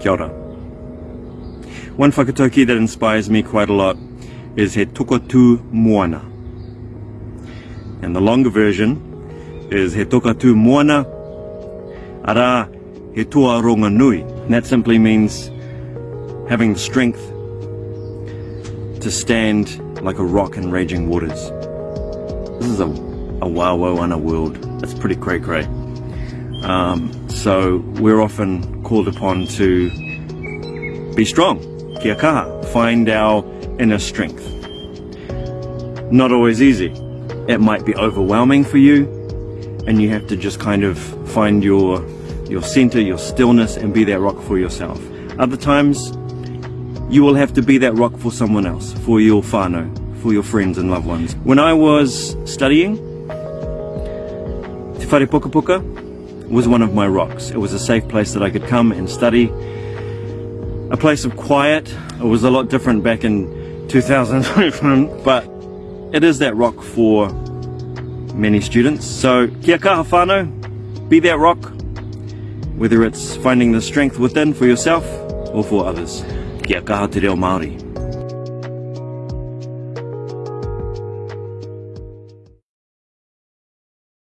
Kia ora. One whakatauki that inspires me quite a lot is He Tokatu Moana. And the longer version is He Tokatu Moana Ara He Ronga Nui. And that simply means having the strength to stand like a rock in raging waters. This is a, a wawa ana world. That's pretty cray cray. Um, so we're often called upon to be strong, kia kaha, find our inner strength. Not always easy. It might be overwhelming for you, and you have to just kind of find your your center, your stillness, and be that rock for yourself. Other times, you will have to be that rock for someone else, for your whānau, for your friends and loved ones. When I was studying, Te Whare Puka Puka was one of my rocks. It was a safe place that I could come and study. A place of quiet. It was a lot different back in 2000, but it is that rock for many students. So kia kaha whānau, be that rock, whether it's finding the strength within for yourself or for others. Kia kaha te reo Māori.